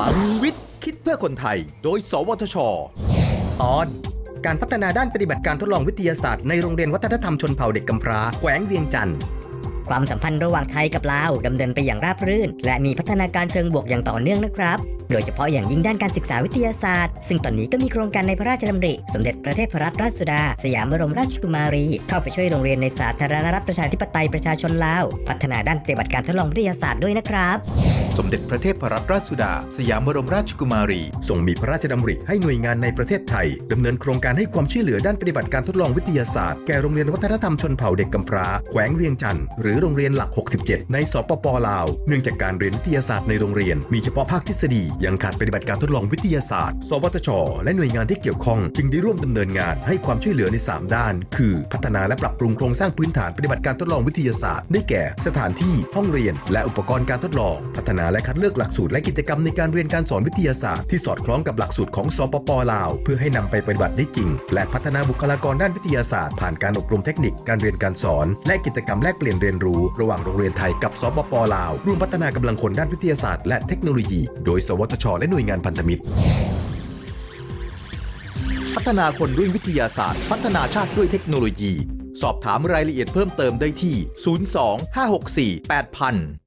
ลังวิทย์ คิดเพื่อคนไทย โดย สวทช ตอน การพัฒนาด้านปฏิบัติการทดลองวิทยาศาสตร์ในโรงเรียนวัฒนธรรมชนเผ่าเด็กกำพร้าแขวงเวียงจันทร์ ความสัมพันธ์ระหว่างไทยกับลาวดำเนินไปอย่างราบรื่น และมีพัฒนาการเชิงบวกอย่างต่อเนื่องนะครับ โดยเฉพาะอย่างยิ่งด้านการศึกษาวิทยาศาสตร์ ซึ่งตอนนี้ก็มีโครงการในพระราชดำริ สมเด็จพระเทพรัตนราชสุดา สยามบรมราชกุมารี เข้าไปช่วยโรงเรียนในสาธารณรัฐประชาธิปไตยประชาชนลาว พัฒนาด้านปฏิบัติการทดลองวิทยาศาสตร์ด้วยนะครับสมเด็จพระเทพรัตนราชสุดา สยามบรมราชกุมารี ทรงมีพระราชดำริให้หน่วยงานในประเทศไทยดำเนินโครงการให้ความช่วยเหลือด้านปฏิบัติการทดลองวิทยาศาสตร์แก่โรงเรียนวัฒนธรรมชนเผ่าเด็กกำพร้าแขวงเวียงจันทร์หรือโรงเรียนหลัก 67 ในสปปลาว เนื่องจากการเรียนวิทยาศาสตร์ในโรงเรียน มีเฉพาะภาคทฤษฎี ยังขาดปฏิบัติการทดลองวิทยาศาสตร์ สวทช และหน่วยงานที่เกี่ยวข้อง จึงได้ร่วมดำเนินงานให้ความช่วยเหลือใน 3 ด้าน คือ พัฒนาและปรับปรุงโครงสร้างพื้นฐานปฏิบัติการทดลองวิทยาศาสตร์ ได้แก่ สถานที่ ห้องเรียน และอุปกรณ์การทดลอง พัฒนาและคัดเลือกหลักสูตรและกิจกรรมในการเรียนการสอนวิทยาศาสตร์ที่สอดคล้องกับหลักสูตรของสปปลาว เพื่อให้นำไปปฏิบัติได้จริง และพัฒนาบุคลากรด้านวิทยาศาสตร์ผ่านการอบรมเทคนิคการเรียนการสอน และกิจกรรมแลกเปลี่ยนเรียนรู้ ระหว่างโรงเรียนไทยกับสปปลาวร่วมพัฒนากำลังคนด้านวิทยาศาสตร์และเทคโนโลยี โดย สวทช และหน่วยงานพันธมิตร พัฒนาคนด้วยวิทยาศาสตร์ พัฒนาชาติด้วยเทคโนโลยี สอบถามรายละเอียดเพิ่มเติมได้ที่ 02 564 8000